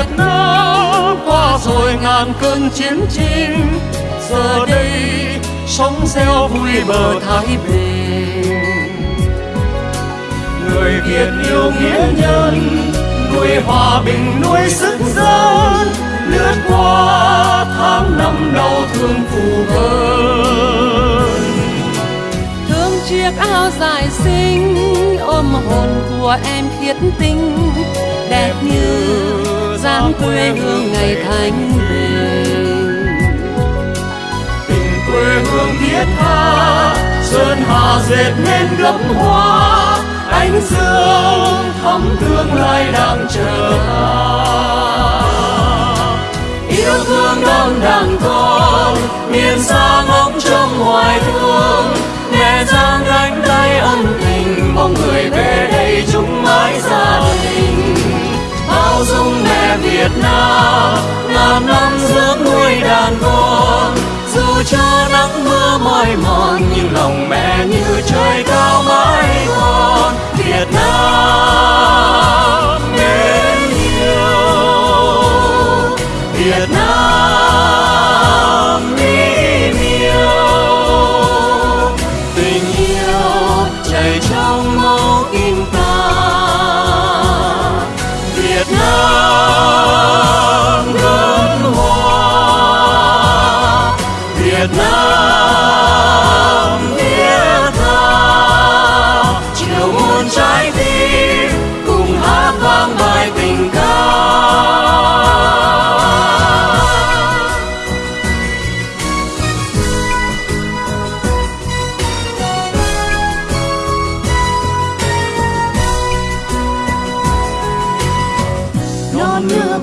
Việt Nam qua rồi ngàn cơn chiến tranh, giờ đây sống reo vui bờ thái bình. Người Việt yêu nghĩa nhân, nuôi hòa bình, nuôi sức dân, lướt qua tháng năm đau thương phù hơn thương chiếc áo dài xinh, ôm hồn của em khiết tinh, đẹp như dáng quê hương ngày thanh bình. Tình quê hương thiết tha, sơn hà dệt nên gấm hoa, ánh dương thắm tương lai đang chờ yêu thương non đàn con miền xa Việt Nam, ngàn năm dưỡng nuôi đàn con dù cho nắng mưa mỏi mòn, nhưng lòng mẹ như trời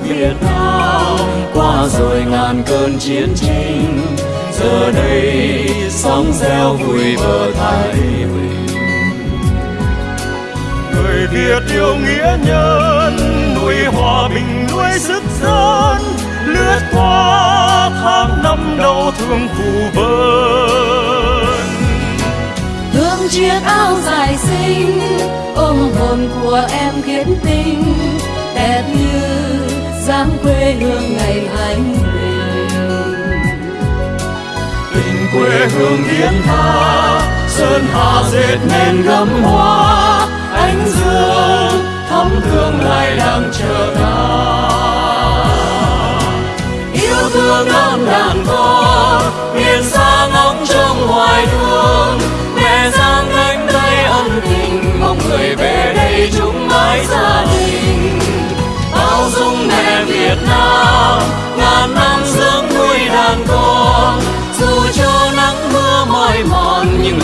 Việt Nam. Qua rồi ngàn cơn chiến tranh, giờ đây sóng reo vui bờ thái bình người Việt yêu nghĩa nhân, nuôi hòa bình, nuôi sức dân. Lướt qua tháng năm đau thương phù vân thương chiếc áo dài xinh, ôm hồn của em khiết quê hương ngày thanh bình tình quê hương hiến tha sơn hà dệt nên gấm hoa. Ánh dương thắm thương lại đang chờ ta yêu thương non đàn con miền xa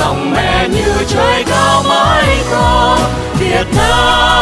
lòng mẹ như trời cao mãi to Việt Nam